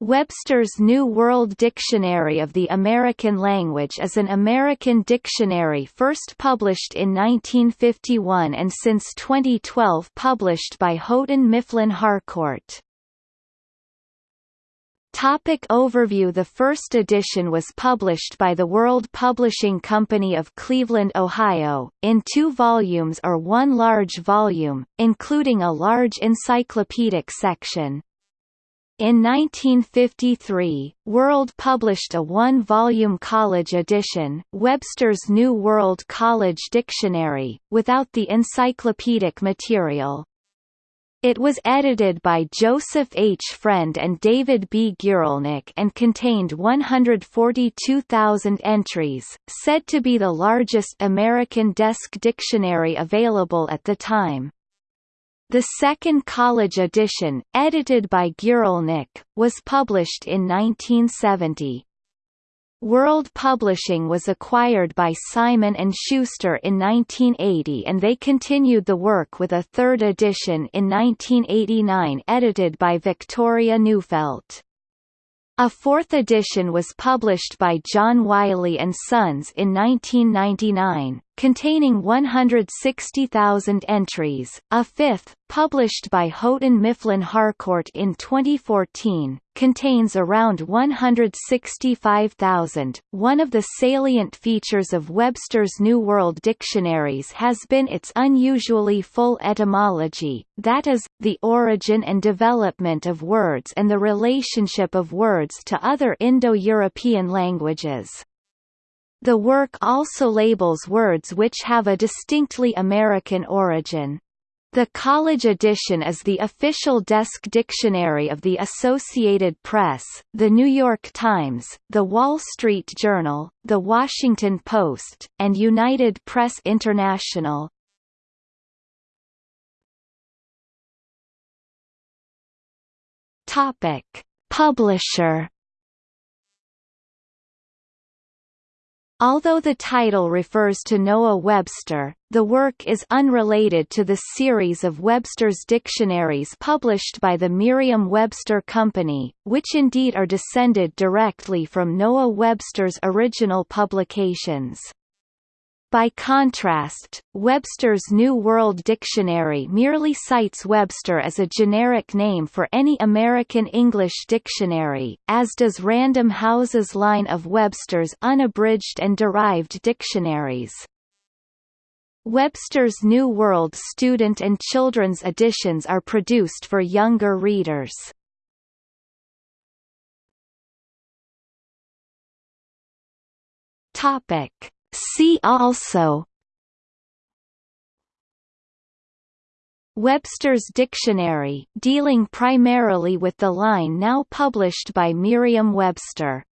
Webster's New World Dictionary of the American Language is an American dictionary first published in 1951 and since 2012 published by Houghton Mifflin Harcourt. Topic overview The first edition was published by the World Publishing Company of Cleveland, Ohio, in two volumes or one large volume, including a large encyclopedic section. In 1953, World published a one-volume college edition, Webster's New World College Dictionary, without the encyclopedic material. It was edited by Joseph H. Friend and David B. Guralnick and contained 142,000 entries, said to be the largest American desk dictionary available at the time. The second college edition, edited by Guralnick, was published in 1970. World Publishing was acquired by Simon & Schuster in 1980 and they continued the work with a third edition in 1989 edited by Victoria Neufeld. A fourth edition was published by John Wiley Sons in 1999, containing 160,000 entries, a fifth, published by Houghton Mifflin Harcourt in 2014, contains around 165,000. One of the salient features of Webster's New World dictionaries has been its unusually full etymology, that is, the origin and development of words and the relationship of words to other Indo-European languages. The work also labels words which have a distinctly American origin. The college edition is the official desk dictionary of the Associated Press, The New York Times, The Wall Street Journal, The Washington Post, and United Press International. Topic: Publisher Although the title refers to Noah Webster, the work is unrelated to the series of Webster's dictionaries published by the Merriam-Webster Company, which indeed are descended directly from Noah Webster's original publications. By contrast, Webster's New World Dictionary merely cites Webster as a generic name for any American English dictionary, as does Random House's line of Webster's unabridged and derived dictionaries. Webster's New World student and children's editions are produced for younger readers. Topic See also Webster's Dictionary dealing primarily with the line now published by Merriam-Webster